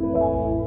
you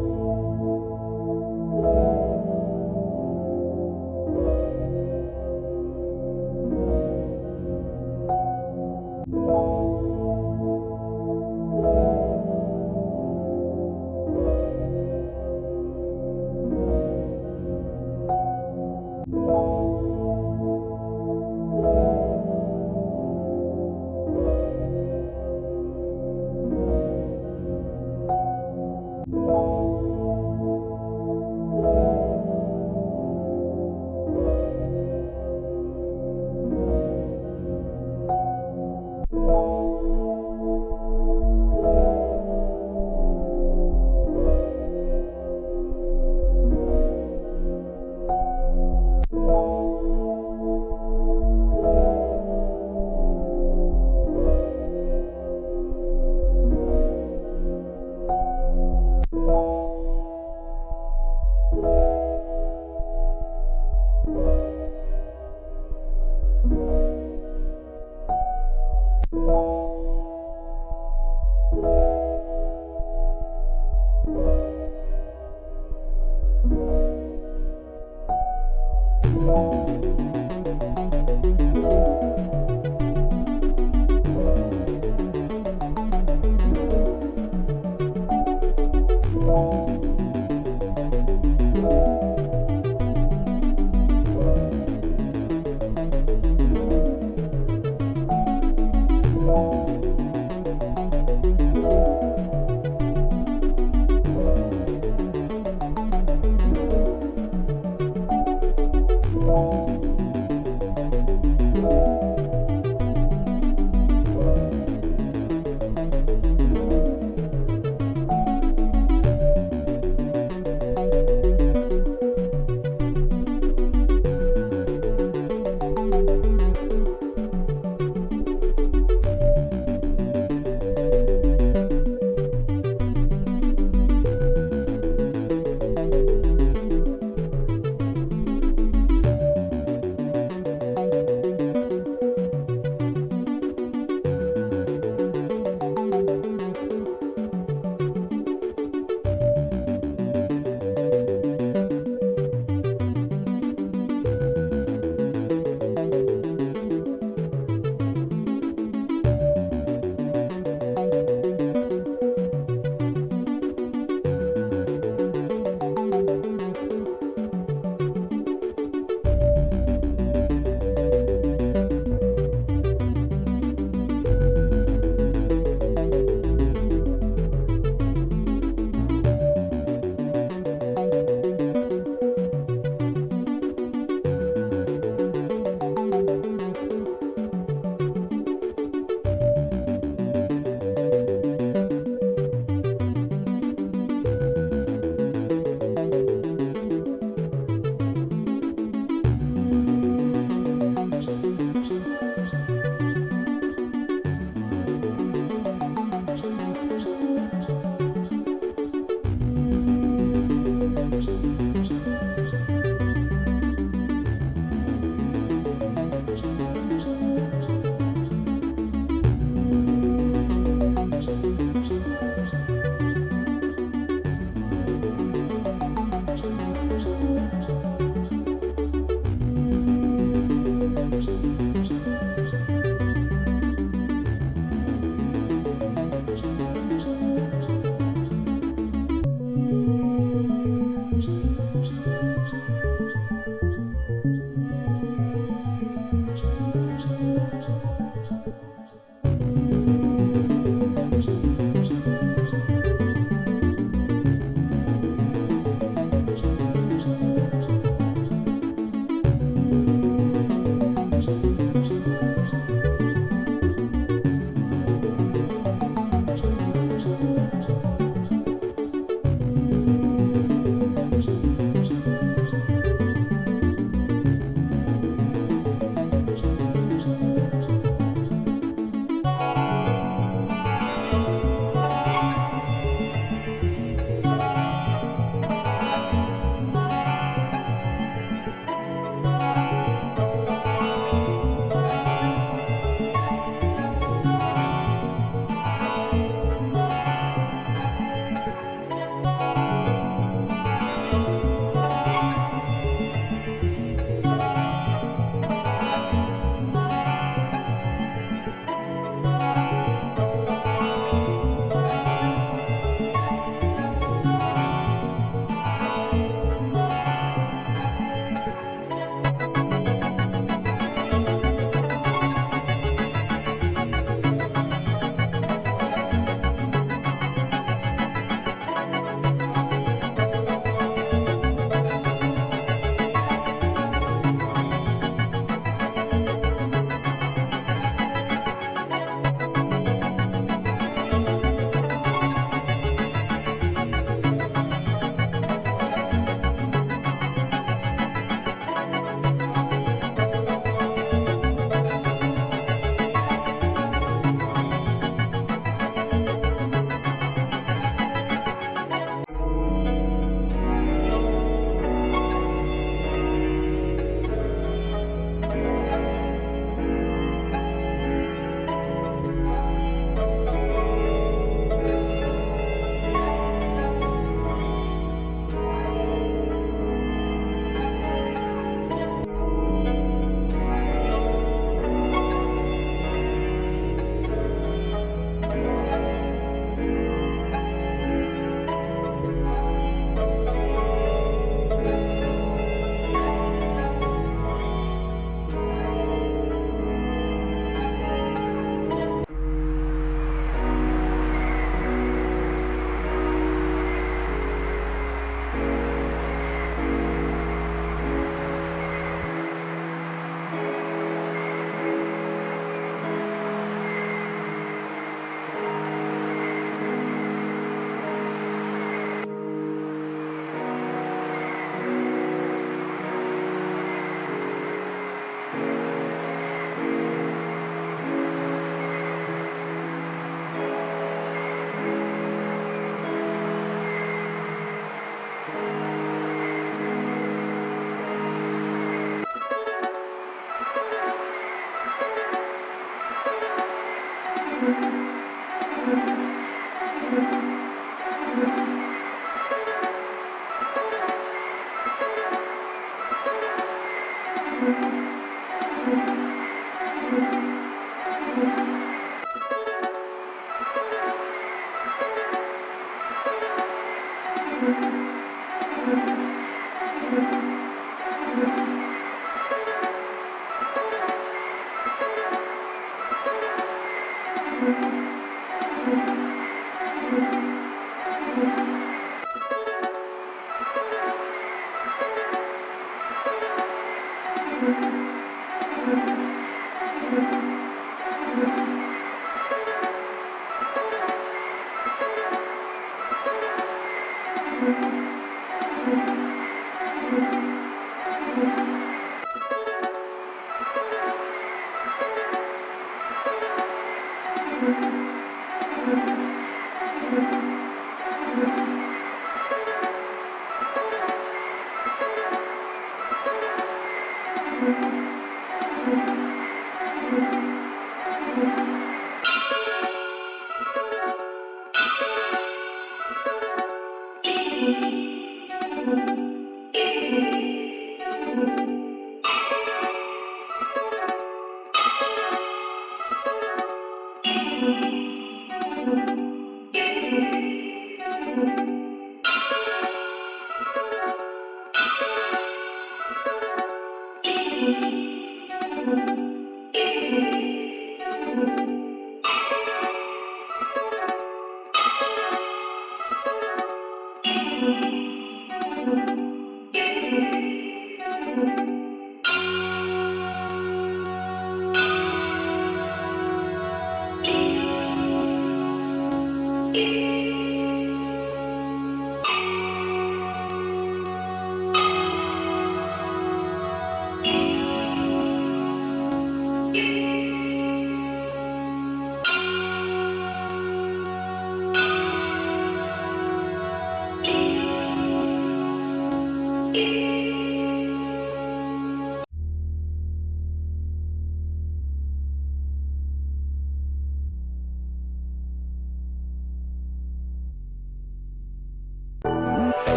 E...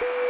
you